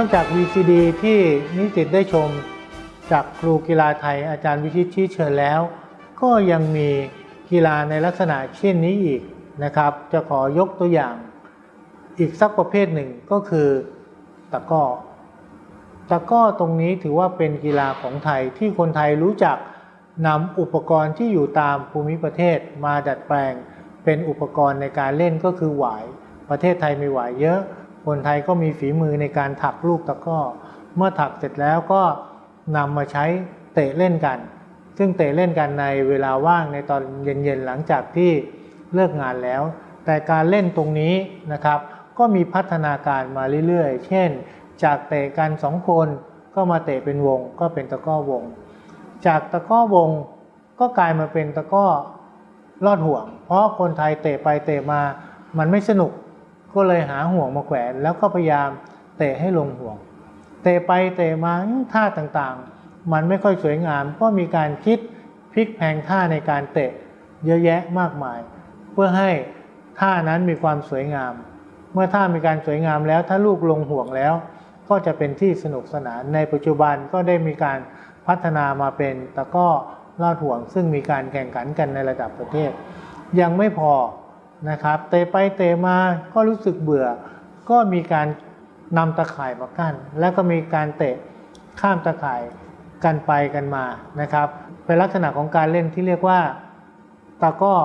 นอกจาก VCD ที่นิสิตได้ชมจากครูกีฬาไทยอาจารย์วิชิตชี้เชิญแล้ว ก็ยังมีกีฬาในลักษณะเช่นนี้อีกนะครับ จะขอยกตัวอย่าง อีกสักประเภทหนึ่งก็คือตะก้อตะก้อตรงนี้ถือว่าเป็นกีฬาของไทยที่คนไทยรู้จักนำอุปกรณ์ที่อยู่ตามภูมิประเทศมาดัดแปลง เป็นอุปกรณ์ในการเล่นก็คือหวาย ประเทศไทยมีหวายเยอะ คนไทยก็มีฝีมือในการถักลูกตะก้อ เมื่อถักเสร็จแล้วก็นำมาใช้เตะเล่นกัน ซึ่งเตะเล่นกันในเวลาว่างในตอนเย็นๆหลังจากที่เลิกงานแล้ว แต่การเล่นตรงนี้นะครับ ก็มีพัฒนาการมาเรื่อยๆ เช่น จากเตะกันสองคนก็มาเตะเป็นวงก็เป็นตะก้อวง จากตะก้อวงก็กลายมาเป็นตะก้อลอดห่วง เพราะคนไทยเตะไปเตะมามันไม่สนุก ก็เลยหาห่วงมาแขวน แล้วก็พยายามเตะให้ลงห่วง เตะไปเตะมาท่าต่างๆ มันไม่ค่อยสวยงาม ก็มีการคิดพลิกแพงท่าในการเตะเยอะแยะมากมาย เพื่อให้ท่านั้นมีความสวยงาม เมื่อท่ามีการสวยงามแล้ว ถ้าลูกลงห่วงแล้ว ก็จะเป็นที่สนุกสนาน ในปัจจุบันก็ได้มีการพัฒนามาเป็นตะก้อลอดห่วง ซึ่งมีการแข่งขันกันในระดับประเทศ ยังไม่พอ นะครับเตะไปเตะมาก็รู้สึกเบื่อ ก็มีการนำตะข่ายมากั้น แล้วก็มีการเตะข้ามตะข่ายกันไปกันมานะครับเป็นลักษณะของการเล่นที่เรียกว่าตะก้อ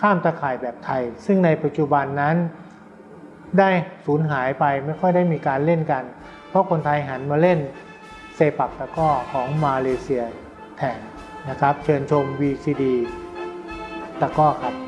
ข้ามตะข่ายแบบไทย ซึ่งในปัจจุบันนั้น ได้สูญหายไปไม่ค่อยได้มีการเล่นกัน เพราะคนไทยหันมาเล่นเซปักตะก้อของมาเลเซียแทนนะครับ เชิญชม VCD ตะก้อครับ